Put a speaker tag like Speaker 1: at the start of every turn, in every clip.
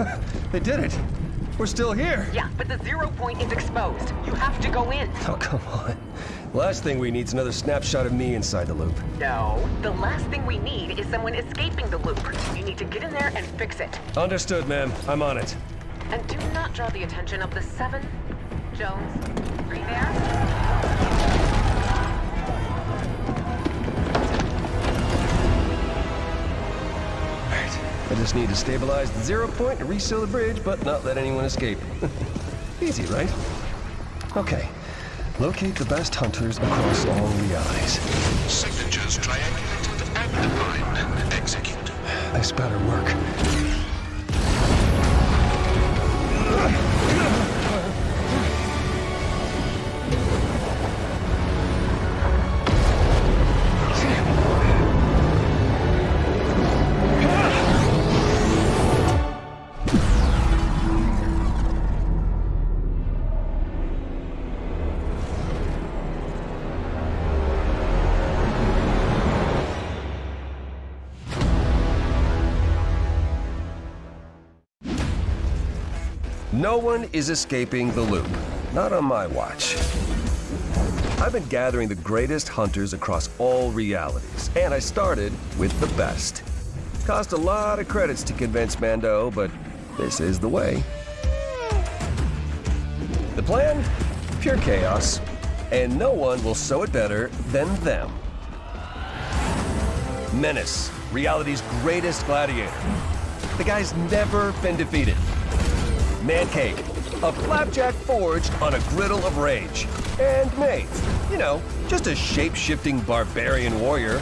Speaker 1: They did it. We're still here.
Speaker 2: Yeah, but the zero point is exposed. You have to go in.
Speaker 1: Oh, come on. Last thing we need is another snapshot of me inside the loop.
Speaker 2: No. The last thing we need is someone escaping the loop. You need to get in there and fix it.
Speaker 1: Understood, ma'am. I'm on it.
Speaker 2: And do not draw the attention of the seven. Jones, are you there?
Speaker 1: Just need to stabilize the zero point and reseal the bridge, but not let anyone escape. Easy, right? Okay. Locate the best hunters across all realities.
Speaker 3: Signatures triangulated and defined. Execute.
Speaker 1: This better work. No one is escaping the loop. Not on my watch. I've been gathering the greatest hunters across all realities, and I started with the best. Cost a lot of credits to convince Mando, but this is the way. The plan? Pure chaos. And no one will sow it better than them. Menace, reality's greatest gladiator. The guy's never been defeated. Mancake, a flapjack forged on a griddle of rage. And Mave, you know, just a shape-shifting barbarian warrior.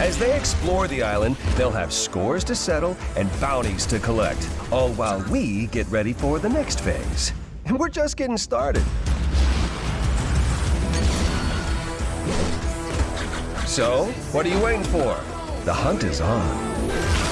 Speaker 1: As they explore the island, they'll have scores to settle and bounties to collect, all while we get ready for the next phase. And we're just getting started. So, what are you waiting for? The hunt is on.